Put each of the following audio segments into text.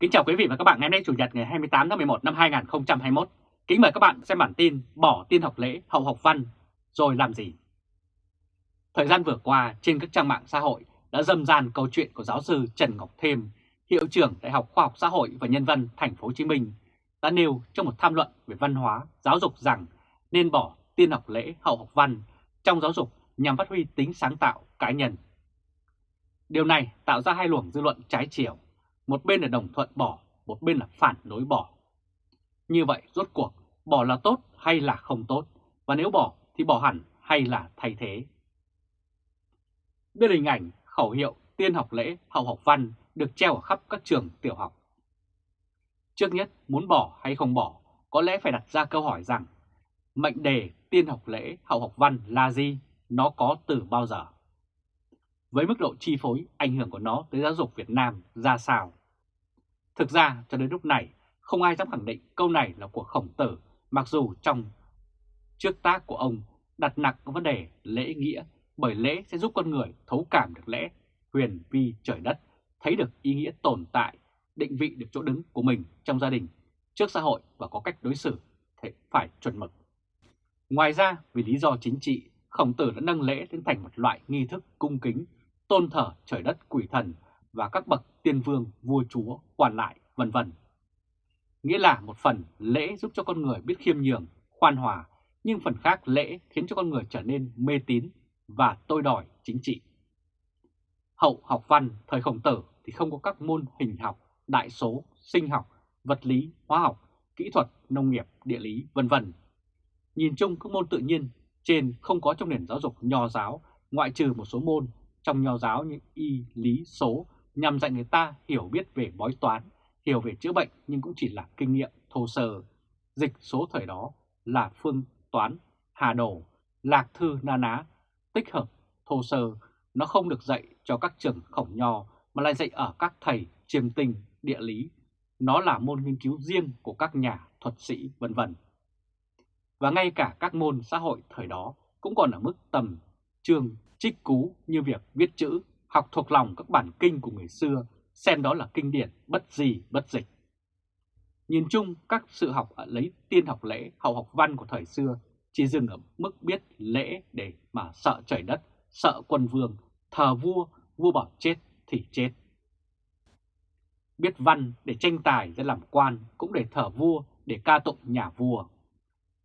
Kính chào quý vị và các bạn ngày hôm nay Chủ nhật ngày 28 tháng 11 năm 2021. Kính mời các bạn xem bản tin bỏ tiên học lễ hậu học văn rồi làm gì. Thời gian vừa qua trên các trang mạng xã hội đã dâm gian câu chuyện của giáo sư Trần Ngọc Thêm, hiệu trưởng Đại học Khoa học Xã hội và Nhân văn Thành phố Hồ Chí Minh đã nêu trong một tham luận về văn hóa, giáo dục rằng nên bỏ tiên học lễ hậu học văn trong giáo dục nhằm phát huy tính sáng tạo cá nhân. Điều này tạo ra hai luồng dư luận trái chiều một bên là đồng thuận bỏ, một bên là phản đối bỏ. Như vậy rốt cuộc bỏ là tốt hay là không tốt, và nếu bỏ thì bỏ hẳn hay là thay thế. Đây là hình ảnh khẩu hiệu tiên học lễ hậu học văn được treo ở khắp các trường tiểu học. Trước nhất muốn bỏ hay không bỏ, có lẽ phải đặt ra câu hỏi rằng mệnh đề tiên học lễ hậu học văn là gì, nó có từ bao giờ? Với mức độ chi phối, ảnh hưởng của nó tới giáo dục Việt Nam ra sao? Thực ra cho đến lúc này không ai dám khẳng định câu này là của khổng tử mặc dù trong trước tác của ông đặt nặng vấn đề lễ nghĩa bởi lễ sẽ giúp con người thấu cảm được lẽ huyền vi trời đất, thấy được ý nghĩa tồn tại, định vị được chỗ đứng của mình trong gia đình, trước xã hội và có cách đối xử phải chuẩn mực. Ngoài ra, vì lý do chính trị, khổng tử đã nâng lễ lên thành một loại nghi thức cung kính, tôn thờ trời đất quỷ thần và các bậc tiên vương, vua chúa, quản lại, vân vân. Nghĩa là một phần lễ giúp cho con người biết khiêm nhường, khoan hòa, nhưng phần khác lễ khiến cho con người trở nên mê tín và tôi đòi chính trị. Hậu học văn thời khổng tử thì không có các môn hình học, đại số, sinh học, vật lý, hóa học, kỹ thuật, nông nghiệp, địa lý, vân vân. Nhìn chung các môn tự nhiên trên không có trong nền giáo dục nho giáo, ngoại trừ một số môn trong nho giáo như y, lý, số nhằm dạy người ta hiểu biết về bói toán, hiểu về chữa bệnh nhưng cũng chỉ là kinh nghiệm thô sơ. Dịch số thời đó là phương toán, hà đồ, lạc thư na ná, tích hợp, thô sơ. Nó không được dạy cho các trường khổng nho mà lại dạy ở các thầy chiêm tinh, địa lý. Nó là môn nghiên cứu riêng của các nhà thuật sĩ vân vân. Và ngay cả các môn xã hội thời đó cũng còn ở mức tầm trường trích cú như việc viết chữ, học thuộc lòng các bản kinh của người xưa, xem đó là kinh điển bất gì bất dịch. Nhìn chung, các sự học ở lấy tiên học lễ, hậu học văn của thời xưa chỉ dừng ở mức biết lễ để mà sợ trời đất, sợ quân vương, thờ vua, vua bảo chết thì chết. Biết văn để tranh tài ra làm quan cũng để thờ vua, để ca tụng nhà vua.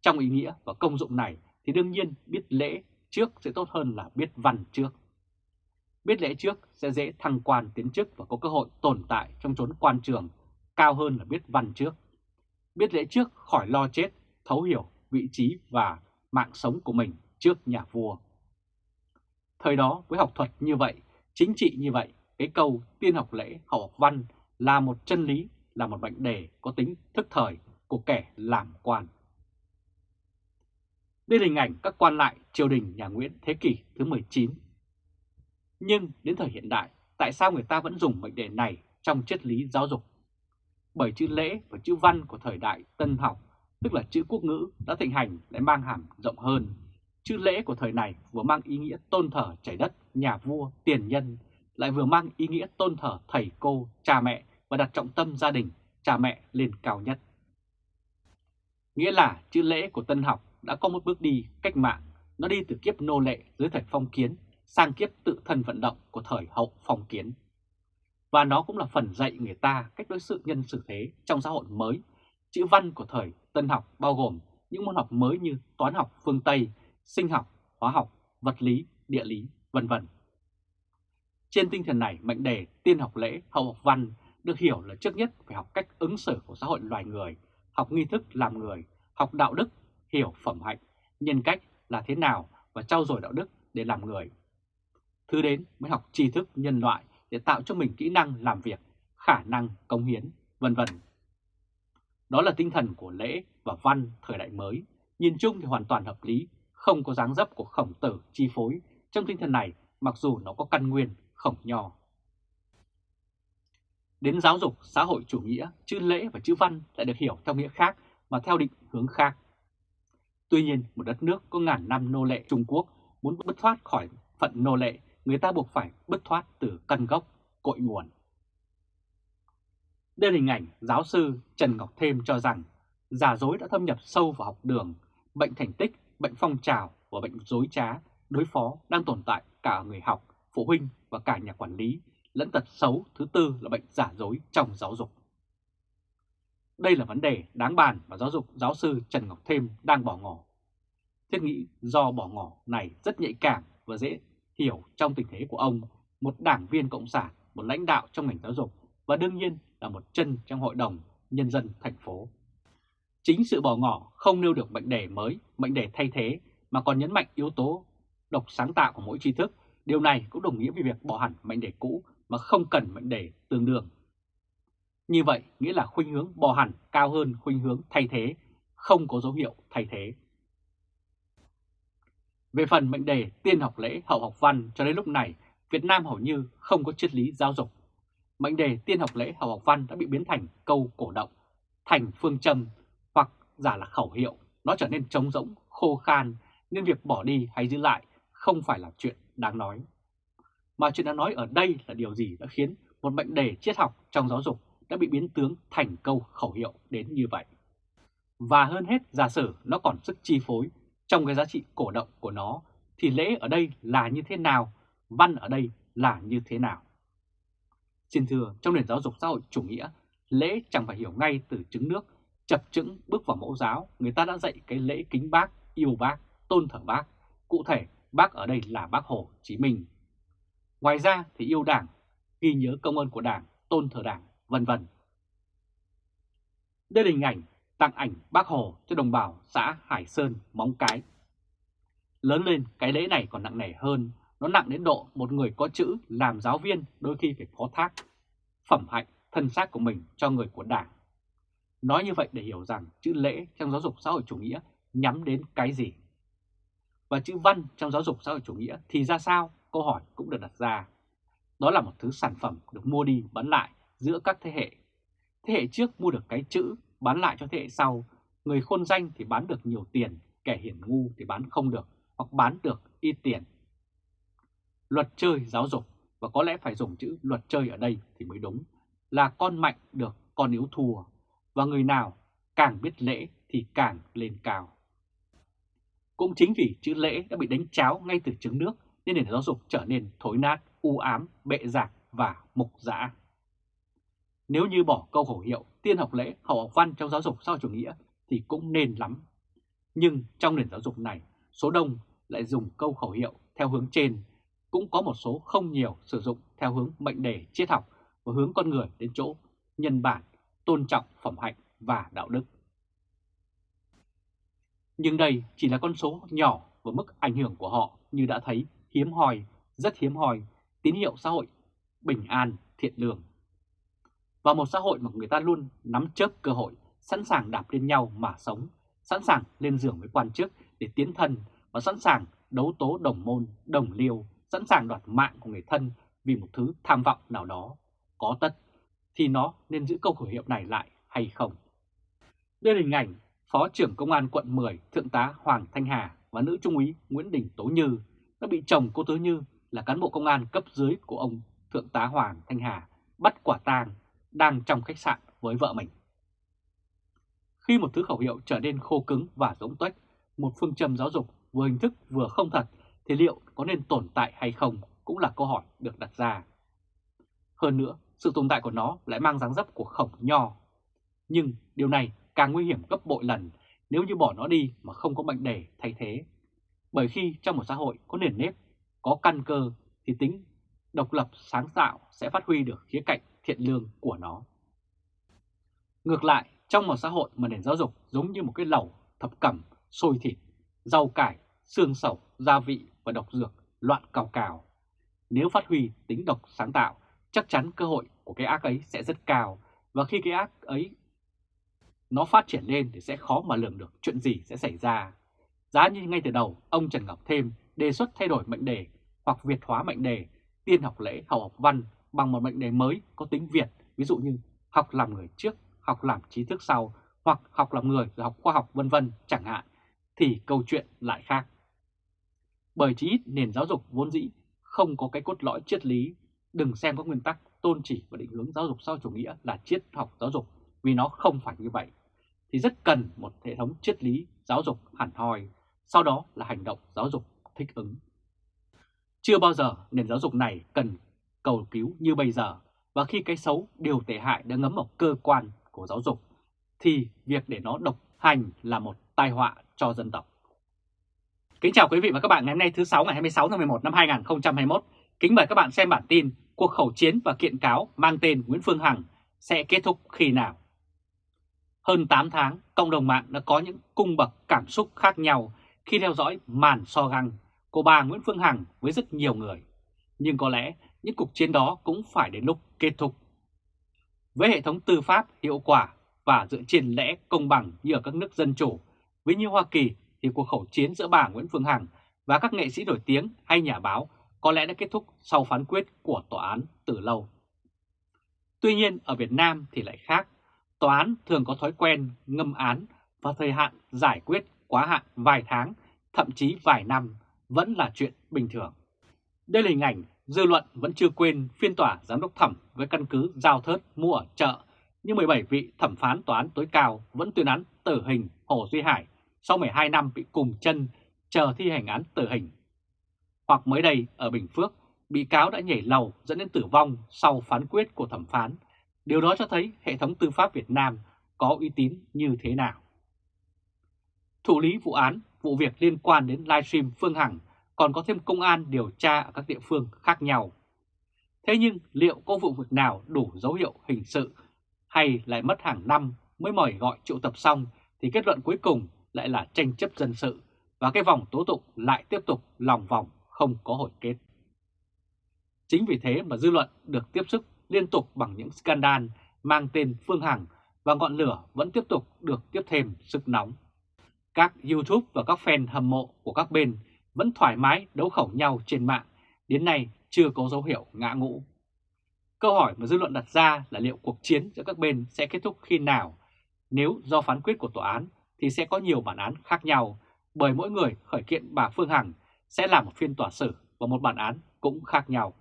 Trong ý nghĩa và công dụng này thì đương nhiên biết lễ trước sẽ tốt hơn là biết văn trước. Biết lễ trước sẽ dễ thăng quan tiến chức và có cơ hội tồn tại trong chốn quan trường cao hơn là biết văn trước. Biết lễ trước khỏi lo chết, thấu hiểu vị trí và mạng sống của mình trước nhà vua. Thời đó với học thuật như vậy, chính trị như vậy, cái câu tiên học lễ hậu học văn là một chân lý, là một bệnh đề có tính thức thời của kẻ làm quan. Đây là hình ảnh các quan lại triều đình nhà Nguyễn thế kỷ thứ 19 nhưng đến thời hiện đại, tại sao người ta vẫn dùng mệnh đề này trong triết lý giáo dục? Bởi chữ lễ và chữ văn của thời đại tân học, tức là chữ quốc ngữ đã thịnh hành lại mang hàm rộng hơn. Chữ lễ của thời này vừa mang ý nghĩa tôn thờ trời đất, nhà vua, tiền nhân, lại vừa mang ý nghĩa tôn thờ thầy cô, cha mẹ và đặt trọng tâm gia đình, cha mẹ lên cao nhất. Nghĩa là chữ lễ của tân học đã có một bước đi cách mạng, nó đi từ kiếp nô lệ dưới thời phong kiến sang kiếp tự thân vận động của thời hậu phong kiến. Và nó cũng là phần dạy người ta cách đối xử nhân xử thế trong xã hội mới. Chữ văn của thời tân học bao gồm những môn học mới như toán học phương Tây, sinh học, hóa học, vật lý, địa lý, vân vân. Trên tinh thần này, mệnh đề tiên học lễ, hậu học văn được hiểu là trước nhất phải học cách ứng xử của xã hội loài người, học nghi thức làm người, học đạo đức, hiểu phẩm hạnh, nhân cách là thế nào và trau dồi đạo đức để làm người Thứ đến mới học tri thức nhân loại để tạo cho mình kỹ năng làm việc, khả năng công hiến, vân vân. Đó là tinh thần của lễ và văn thời đại mới, nhìn chung thì hoàn toàn hợp lý, không có dáng dấp của khổng tử chi phối trong tinh thần này mặc dù nó có căn nguyên khổng nho. Đến giáo dục xã hội chủ nghĩa, chữ lễ và chữ văn lại được hiểu theo nghĩa khác mà theo định hướng khác. Tuy nhiên, một đất nước có ngàn năm nô lệ Trung Quốc muốn bứt thoát khỏi phận nô lệ người ta buộc phải bứt thoát từ căn gốc, cội nguồn. Đây là hình ảnh giáo sư Trần Ngọc Thêm cho rằng giả dối đã thâm nhập sâu vào học đường, bệnh thành tích, bệnh phong trào và bệnh dối trá, đối phó đang tồn tại cả người học, phụ huynh và cả nhà quản lý, lẫn tật xấu thứ tư là bệnh giả dối trong giáo dục. Đây là vấn đề đáng bàn và giáo dục giáo sư Trần Ngọc Thêm đang bỏ ngỏ. Thiết nghĩ do bỏ ngỏ này rất nhạy cảm và dễ hiểu trong tình thế của ông, một đảng viên Cộng sản, một lãnh đạo trong ngành giáo dục và đương nhiên là một chân trong Hội đồng Nhân dân thành phố. Chính sự bỏ ngỏ không nêu được mệnh đề mới, mệnh đề thay thế mà còn nhấn mạnh yếu tố độc sáng tạo của mỗi tri thức. Điều này cũng đồng nghĩa với việc bỏ hẳn mệnh đề cũ mà không cần mệnh đề tương đương. Như vậy nghĩa là khuynh hướng bỏ hẳn cao hơn khuynh hướng thay thế, không có dấu hiệu thay thế. Về phần mệnh đề tiên học lễ hậu học văn cho đến lúc này, Việt Nam hầu như không có triết lý giáo dục. Mệnh đề tiên học lễ hậu học văn đã bị biến thành câu cổ động, thành phương châm hoặc giả là khẩu hiệu, nó trở nên trống rỗng, khô khan nên việc bỏ đi hay giữ lại không phải là chuyện đáng nói. Mà chuyện đáng nói ở đây là điều gì đã khiến một mệnh đề triết học trong giáo dục đã bị biến tướng thành câu khẩu hiệu đến như vậy. Và hơn hết giả sử nó còn sức chi phối trong cái giá trị cổ động của nó thì lễ ở đây là như thế nào, văn ở đây là như thế nào. Xin thưa, trong nền giáo dục xã hội chủ nghĩa, lễ chẳng phải hiểu ngay từ trứng nước, chập chững bước vào mẫu giáo, người ta đã dạy cái lễ kính bác, yêu bác, tôn thờ bác. Cụ thể, bác ở đây là bác Hồ Chí Minh. Ngoài ra thì yêu đảng, ghi nhớ công ơn của đảng, tôn thờ đảng, vân vân. Đây là hình ảnh tặng ảnh bác Hồ cho đồng bào xã Hải Sơn, Móng Cái. Lớn lên cái lễ này còn nặng nề hơn, nó nặng đến độ một người có chữ làm giáo viên đôi khi phải phó thác phẩm hạnh thân xác của mình cho người của đảng. Nói như vậy để hiểu rằng chữ lễ trong giáo dục xã hội chủ nghĩa nhắm đến cái gì. Và chữ văn trong giáo dục xã hội chủ nghĩa thì ra sao? Câu hỏi cũng được đặt ra. Đó là một thứ sản phẩm được mua đi bán lại giữa các thế hệ. Thế hệ trước mua được cái chữ bán lại cho thế hệ sau, người khôn danh thì bán được nhiều tiền, kẻ hiển ngu thì bán không được hoặc bán được ít tiền. Luật chơi giáo dục và có lẽ phải dùng chữ luật chơi ở đây thì mới đúng là con mạnh được con yếu thua và người nào càng biết lễ thì càng lên cao. Cũng chính vì chữ lễ đã bị đánh cháo ngay từ trứng nước nên nền giáo dục trở nên thối nát, u ám, bệ rạc và mục dã. Nếu như bỏ câu khẩu hiệu tiên học lễ, hậu học văn trong giáo dục sau chủ nghĩa thì cũng nên lắm. Nhưng trong nền giáo dục này, số đông lại dùng câu khẩu hiệu theo hướng trên, cũng có một số không nhiều sử dụng theo hướng mệnh đề triết học và hướng con người đến chỗ nhân bản, tôn trọng phẩm hạnh và đạo đức. Nhưng đây chỉ là con số nhỏ và mức ảnh hưởng của họ như đã thấy hiếm hoi, rất hiếm hoi, tín hiệu xã hội bình an, thiện lương. Và một xã hội mà người ta luôn nắm chớp cơ hội, sẵn sàng đạp lên nhau mà sống, sẵn sàng lên giường với quan chức để tiến thân và sẵn sàng đấu tố đồng môn, đồng liêu, sẵn sàng đoạt mạng của người thân vì một thứ tham vọng nào đó, có tất, thì nó nên giữ câu khẩu hiệu này lại hay không? Đây là hình ảnh Phó trưởng Công an quận 10 Thượng tá Hoàng Thanh Hà và nữ trung úy Nguyễn Đình Tố Như đã bị chồng cô Tố Như là cán bộ công an cấp dưới của ông Thượng tá Hoàng Thanh Hà bắt quả tang đang trong khách sạn với vợ mình. Khi một thứ khẩu hiệu trở nên khô cứng và giống tuếch, một phương châm giáo dục vừa hình thức vừa không thật, thì liệu có nên tồn tại hay không cũng là câu hỏi được đặt ra. Hơn nữa, sự tồn tại của nó lại mang dáng dấp của khổng nho. Nhưng điều này càng nguy hiểm gấp bội lần nếu như bỏ nó đi mà không có mệnh đề thay thế. Bởi khi trong một xã hội có nền nếp, có căn cơ thì tính độc lập sáng tạo sẽ phát huy được khía cạnh thiện lương của nó. Ngược lại, trong một xã hội mà nền giáo dục giống như một cái lẩu thập cẩm, sôi thịt, rau cải, xương sầu, gia vị và độc dược loạn cào cào. Nếu phát huy tính độc sáng tạo, chắc chắn cơ hội của cái ác ấy sẽ rất cao và khi cái ác ấy nó phát triển lên thì sẽ khó mà lường được chuyện gì sẽ xảy ra. Giá như ngay từ đầu, ông Trần Ngọc Thêm đề xuất thay đổi mệnh đề hoặc Việt hóa mệnh đề, tiên học lễ, hậu học văn bằng một mệnh đề mới có tính Việt, ví dụ như học làm người trước, học làm trí thức sau, hoặc học làm người rồi học khoa học vân vân chẳng hạn, thì câu chuyện lại khác. Bởi chí ít nền giáo dục vốn dĩ không có cái cốt lõi triết lý, đừng xem các nguyên tắc tôn chỉ và định hướng giáo dục sau chủ nghĩa là triết học giáo dục vì nó không phải như vậy, thì rất cần một hệ thống triết lý giáo dục hẳn hoi, sau đó là hành động giáo dục thích ứng. Chưa bao giờ nền giáo dục này cần cầu cứu như bây giờ, và khi cái xấu, điều tệ hại đã ngấm vào cơ quan của giáo dục, thì việc để nó độc hành là một tai họa cho dân tộc. Kính chào quý vị và các bạn ngày hôm nay thứ 6 ngày 26 tháng 11 năm 2021. Kính mời các bạn xem bản tin cuộc khẩu chiến và kiện cáo mang tên Nguyễn Phương Hằng sẽ kết thúc khi nào. Hơn 8 tháng, cộng đồng mạng đã có những cung bậc cảm xúc khác nhau khi theo dõi màn so găng của bà Nguyễn Phương Hằng với rất nhiều người. Nhưng có lẽ những cuộc chiến đó cũng phải đến lúc kết thúc. Với hệ thống tư pháp hiệu quả và dựa trên lẽ công bằng như ở các nước dân chủ, với như Hoa Kỳ thì cuộc khẩu chiến giữa bà Nguyễn Phương Hằng và các nghệ sĩ nổi tiếng hay nhà báo có lẽ đã kết thúc sau phán quyết của tòa án từ lâu. Tuy nhiên ở Việt Nam thì lại khác, tòa án thường có thói quen ngâm án và thời hạn giải quyết quá hạn vài tháng, thậm chí vài năm vẫn là chuyện bình thường. Đây là hình ảnh dư luận vẫn chưa quên phiên tòa giám đốc thẩm với căn cứ giao thớt mua ở chợ, nhưng 17 vị thẩm phán tòa án tối cao vẫn tuyên án tử hình Hồ Duy Hải sau 12 năm bị cùng chân chờ thi hành án tử hình. Hoặc mới đây ở Bình Phước, bị cáo đã nhảy lầu dẫn đến tử vong sau phán quyết của thẩm phán. Điều đó cho thấy hệ thống tư pháp Việt Nam có uy tín như thế nào. Thủ lý vụ án, vụ việc liên quan đến livestream Phương Hằng, còn có thêm công an điều tra ở các địa phương khác nhau. Thế nhưng liệu có vụ việc nào đủ dấu hiệu hình sự hay lại mất hàng năm mới mời gọi triệu tập xong thì kết luận cuối cùng lại là tranh chấp dân sự và cái vòng tố tụng lại tiếp tục lòng vòng, không có hồi kết. Chính vì thế mà dư luận được tiếp sức liên tục bằng những scandal mang tên Phương Hằng và ngọn lửa vẫn tiếp tục được tiếp thêm sức nóng. Các YouTube và các fan hâm mộ của các bên vẫn thoải mái đấu khẩu nhau trên mạng, đến nay chưa có dấu hiệu ngã ngũ. Câu hỏi mà dư luận đặt ra là liệu cuộc chiến giữa các bên sẽ kết thúc khi nào? Nếu do phán quyết của tòa án thì sẽ có nhiều bản án khác nhau, bởi mỗi người khởi kiện bà Phương Hằng sẽ là một phiên tòa xử và một bản án cũng khác nhau.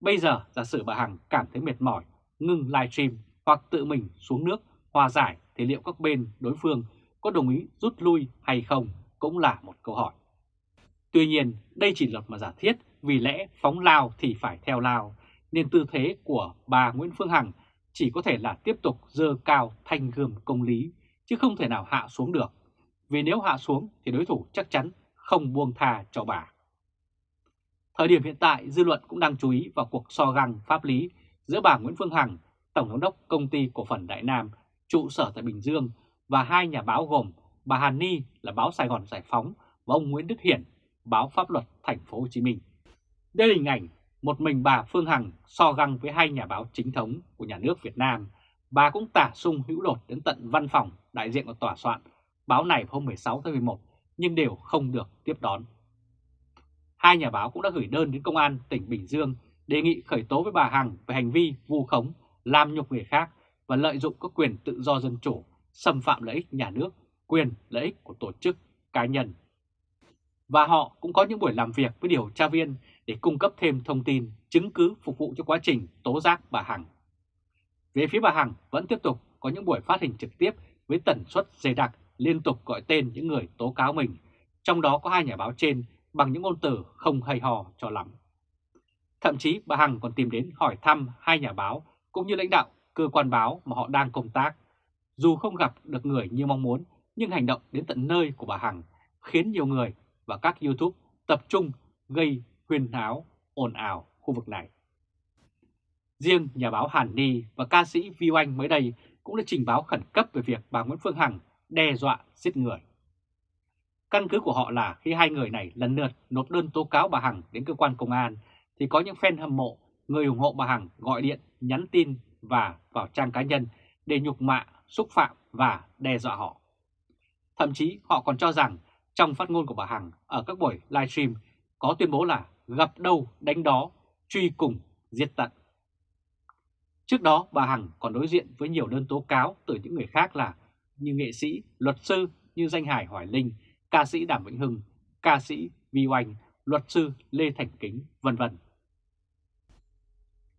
Bây giờ giả sử bà Hằng cảm thấy mệt mỏi, ngừng livestream hoặc tự mình xuống nước hòa giải thì liệu các bên đối phương có đồng ý rút lui hay không cũng là một câu hỏi. Tuy nhiên, đây chỉ là một giả thiết vì lẽ phóng lao thì phải theo lao, nên tư thế của bà Nguyễn Phương Hằng chỉ có thể là tiếp tục dơ cao thanh gươm công lý, chứ không thể nào hạ xuống được. Vì nếu hạ xuống thì đối thủ chắc chắn không buông tha cho bà. Thời điểm hiện tại, dư luận cũng đang chú ý vào cuộc so găng pháp lý giữa bà Nguyễn Phương Hằng, Tổng giám đốc Công ty Cổ phần Đại Nam, trụ sở tại Bình Dương và hai nhà báo gồm bà Hàn Ni là báo Sài Gòn Giải Phóng và ông Nguyễn Đức Hiển, báo Pháp luật Thành phố Hồ Chí Minh. Đây là hình ảnh một mình bà Phương Hằng so găng với hai nhà báo chính thống của nhà nước Việt Nam. Bà cũng tả sung hữu đột đến tận văn phòng đại diện của tòa soạn báo này hôm 16 tháng 11 nhưng đều không được tiếp đón. Hai nhà báo cũng đã gửi đơn đến Công an tỉnh Bình Dương đề nghị khởi tố với bà Hằng về hành vi vu khống, làm nhục người khác và lợi dụng các quyền tự do dân chủ, xâm phạm lợi ích nhà nước, quyền lợi ích của tổ chức, cá nhân. Và họ cũng có những buổi làm việc với điều tra viên để cung cấp thêm thông tin, chứng cứ phục vụ cho quá trình tố giác bà Hằng. Về phía bà Hằng vẫn tiếp tục có những buổi phát hình trực tiếp với tần suất dày đặc liên tục gọi tên những người tố cáo mình, trong đó có hai nhà báo trên bằng những ngôn từ không hay hò cho lắm. Thậm chí bà Hằng còn tìm đến hỏi thăm hai nhà báo cũng như lãnh đạo cơ quan báo mà họ đang công tác. Dù không gặp được người như mong muốn, nhưng hành động đến tận nơi của bà Hằng khiến nhiều người và các YouTube tập trung gây huyên náo, ồn ào khu vực này. Riêng nhà báo Hàn Ni và ca sĩ Vi Oanh mới đây cũng đã trình báo khẩn cấp về việc bà Nguyễn Phương Hằng đe dọa giết người. Căn cứ của họ là khi hai người này lần lượt nộp đơn tố cáo bà Hằng đến cơ quan công an thì có những fan hâm mộ, người ủng hộ bà Hằng gọi điện, nhắn tin và vào trang cá nhân để nhục mạ, xúc phạm và đe dọa họ. Thậm chí họ còn cho rằng trong phát ngôn của bà Hằng ở các buổi livestream có tuyên bố là gặp đâu đánh đó, truy cùng, giết tận. Trước đó bà Hằng còn đối diện với nhiều đơn tố cáo từ những người khác là như nghệ sĩ, luật sư như danh Hải Hoài Linh, ca sĩ Đàm Vĩnh Hưng, ca sĩ Vi Oanh, luật sư Lê Thành Kính, vân vân.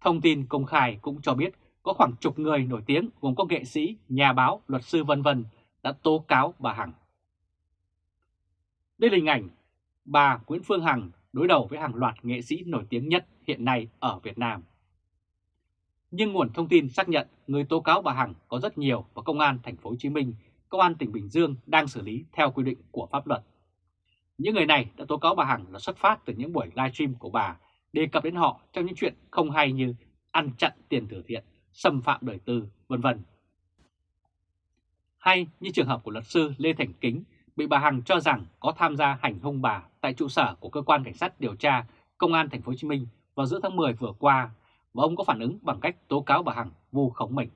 Thông tin công khai cũng cho biết có khoảng chục người nổi tiếng gồm có nghệ sĩ, nhà báo, luật sư vân vân đã tố cáo bà Hằng. Đây là hình ảnh bà Nguyễn Phương Hằng đối đầu với hàng loạt nghệ sĩ nổi tiếng nhất hiện nay ở Việt Nam. Nhưng nguồn thông tin xác nhận người tố cáo bà Hằng có rất nhiều và Công an thành phố Hồ Chí Minh, Công an tỉnh Bình Dương đang xử lý theo quy định của pháp luật. Những người này đã tố cáo bà Hằng là xuất phát từ những buổi livestream của bà đề cập đến họ trong những chuyện không hay như ăn chặn tiền từ thiện, xâm phạm đời tư, vân vân. Hay như trường hợp của luật sư Lê Thành Kính bị bà Hằng cho rằng có tham gia hành hung bà tại trụ sở của cơ quan cảnh sát điều tra Công an thành phố Hồ Chí Minh vào giữa tháng 10 vừa qua và ông có phản ứng bằng cách tố cáo bà Hằng vu khống mình.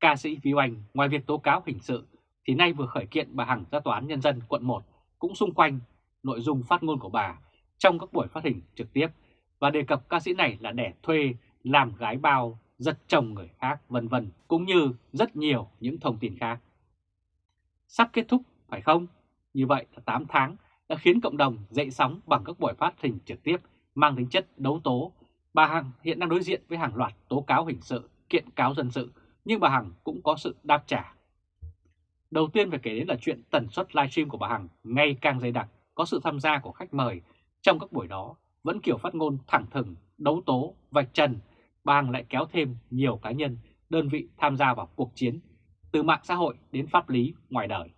Ca sĩ Vi Oanh ngoài việc tố cáo hình sự thì nay vừa khởi kiện bà Hằng ra tòa án nhân dân quận 1 cũng xung quanh nội dung phát ngôn của bà trong các buổi phát hình trực tiếp và đề cập ca sĩ này là đẻ thuê, làm gái bao, giật chồng người khác vân vân cũng như rất nhiều những thông tin khác. Sắp kết thúc phải không? Như vậy là 8 tháng đã khiến cộng đồng dậy sóng bằng các buổi phát hình trực tiếp mang tính chất đấu tố. Bà Hằng hiện đang đối diện với hàng loạt tố cáo hình sự, kiện cáo dân sự, nhưng bà Hằng cũng có sự đáp trả. Đầu tiên phải kể đến là chuyện tần suất livestream của bà Hằng ngày càng dày đặc, có sự tham gia của khách mời trong các buổi đó vẫn kiểu phát ngôn thẳng thừng, đấu tố, vạch trần, bà Hằng lại kéo thêm nhiều cá nhân, đơn vị tham gia vào cuộc chiến, từ mạng xã hội đến pháp lý ngoài đời.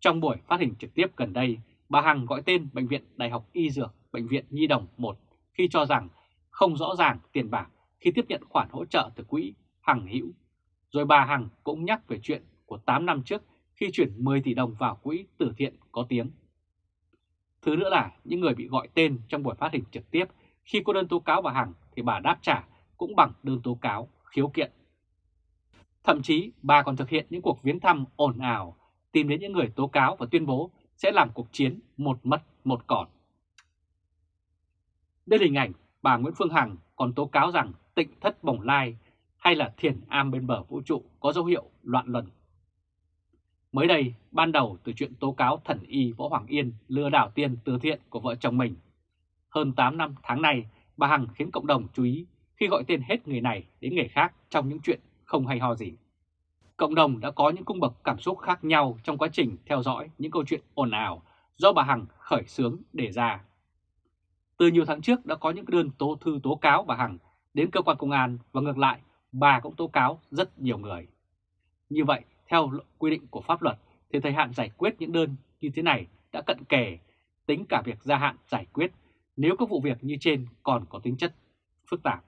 Trong buổi phát hình trực tiếp gần đây, bà Hằng gọi tên Bệnh viện Đại học Y Dược, Bệnh viện Nhi Đồng 1 khi cho rằng không rõ ràng tiền bạc khi tiếp nhận khoản hỗ trợ từ quỹ Hằng Hữu. Rồi bà Hằng cũng nhắc về chuyện của 8 năm trước khi chuyển 10 tỷ đồng vào quỹ từ thiện có tiếng. Thứ nữa là những người bị gọi tên trong buổi phát hình trực tiếp khi có đơn tố cáo bà Hằng thì bà đáp trả cũng bằng đơn tố cáo khiếu kiện. Thậm chí bà còn thực hiện những cuộc viếng thăm ồn ào, tìm đến những người tố cáo và tuyên bố sẽ làm cuộc chiến một mất một còn. Đây là hình ảnh bà Nguyễn Phương Hằng còn tố cáo rằng tịnh thất bồng lai hay là thiền am bên bờ vũ trụ có dấu hiệu loạn luân. Mới đây, ban đầu từ chuyện tố cáo thần y Võ Hoàng Yên lừa đảo tiền từ thiện của vợ chồng mình. Hơn 8 năm tháng này, bà Hằng khiến cộng đồng chú ý khi gọi tên hết người này đến người khác trong những chuyện không hay ho gì. Cộng đồng đã có những cung bậc cảm xúc khác nhau trong quá trình theo dõi những câu chuyện ồn ào do bà Hằng khởi xướng đề ra. Từ nhiều tháng trước đã có những đơn tố thư tố cáo bà Hằng đến cơ quan công an và ngược lại bà cũng tố cáo rất nhiều người. Như vậy, theo quy định của pháp luật thì thời hạn giải quyết những đơn như thế này đã cận kề, tính cả việc gia hạn giải quyết nếu các vụ việc như trên còn có tính chất phức tạp.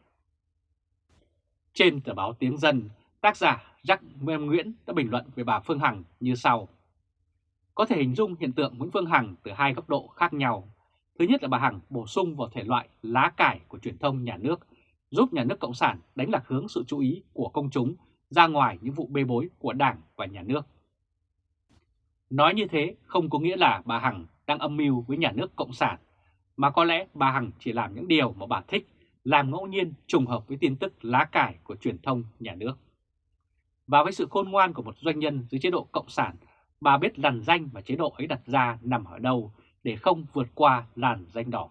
Trên tờ báo Tiếng Dân, tác giả Jack Nguyễn đã bình luận về bà Phương Hằng như sau. Có thể hình dung hiện tượng Nguyễn Phương Hằng từ hai góc độ khác nhau. Thứ nhất là bà Hằng bổ sung vào thể loại lá cải của truyền thông nhà nước, giúp nhà nước Cộng sản đánh lạc hướng sự chú ý của công chúng ra ngoài những vụ bê bối của Đảng và nhà nước. Nói như thế không có nghĩa là bà Hằng đang âm mưu với nhà nước Cộng sản, mà có lẽ bà Hằng chỉ làm những điều mà bà thích, làm ngẫu nhiên trùng hợp với tin tức lá cải của truyền thông nhà nước. Và với sự khôn ngoan của một doanh nhân dưới chế độ Cộng sản, bà biết làn danh mà chế độ ấy đặt ra nằm ở đâu để không vượt qua làn danh đỏ.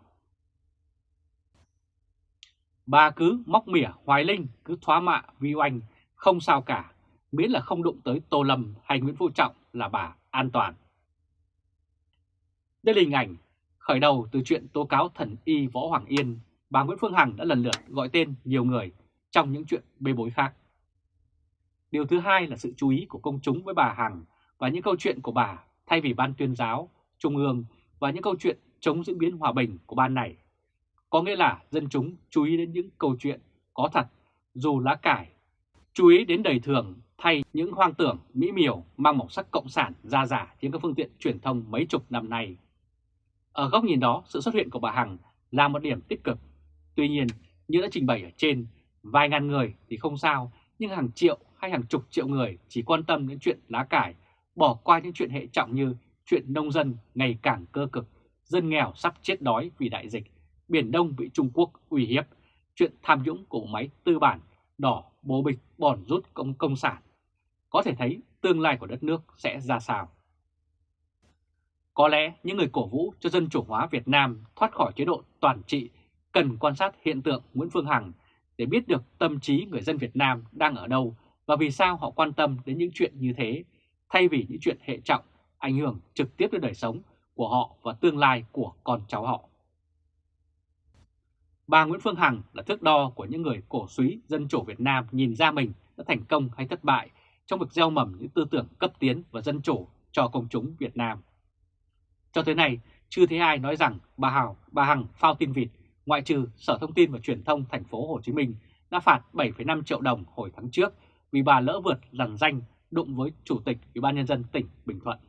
Bà cứ móc mỉa Hoài Linh, cứ thoá mạ Vi Oanh không sao cả, miễn là không đụng tới Tô Lâm hay Nguyễn Phú Trọng là bà an toàn. Đây là hình ảnh khởi đầu từ chuyện tố cáo thần y Võ Hoàng Yên, bà Nguyễn Phương Hằng đã lần lượt gọi tên nhiều người trong những chuyện bê bối khác. Điều thứ hai là sự chú ý của công chúng với bà Hằng và những câu chuyện của bà thay vì ban tuyên giáo, trung ương và những câu chuyện chống diễn biến hòa bình của ban này. Có nghĩa là dân chúng chú ý đến những câu chuyện có thật dù lá cải Chú ý đến đầy thường thay những hoang tưởng mỹ miều mang màu sắc cộng sản ra giả trên các phương tiện truyền thông mấy chục năm nay. Ở góc nhìn đó, sự xuất hiện của bà Hằng là một điểm tích cực. Tuy nhiên, như đã trình bày ở trên, vài ngàn người thì không sao, nhưng hàng triệu hay hàng chục triệu người chỉ quan tâm đến chuyện lá cải, bỏ qua những chuyện hệ trọng như chuyện nông dân ngày càng cơ cực, dân nghèo sắp chết đói vì đại dịch, Biển Đông bị Trung Quốc uy hiếp, chuyện tham nhũng của máy tư bản đỏ bố bịch bòn rút công công sản, có thể thấy tương lai của đất nước sẽ ra sao. Có lẽ những người cổ vũ cho dân chủ hóa Việt Nam thoát khỏi chế độ toàn trị cần quan sát hiện tượng Nguyễn Phương Hằng để biết được tâm trí người dân Việt Nam đang ở đâu và vì sao họ quan tâm đến những chuyện như thế, thay vì những chuyện hệ trọng ảnh hưởng trực tiếp đến đời sống của họ và tương lai của con cháu họ. Bà Nguyễn Phương Hằng là thước đo của những người cổ suý dân chủ Việt Nam nhìn ra mình đã thành công hay thất bại trong việc gieo mầm những tư tưởng cấp tiến và dân chủ cho công chúng Việt Nam. Cho tới nay, chưa thấy ai nói rằng bà Hào, bà Hằng phao tin vịt, ngoại trừ Sở Thông tin và Truyền thông thành phố Hồ Chí Minh đã phạt 7,5 triệu đồng hồi tháng trước vì bà lỡ vượt lằn danh đụng với Chủ tịch Ủy ban nhân dân tỉnh Bình Thuận.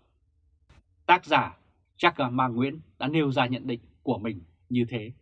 Tác giả Jack Ma Nguyễn đã nêu ra nhận định của mình như thế.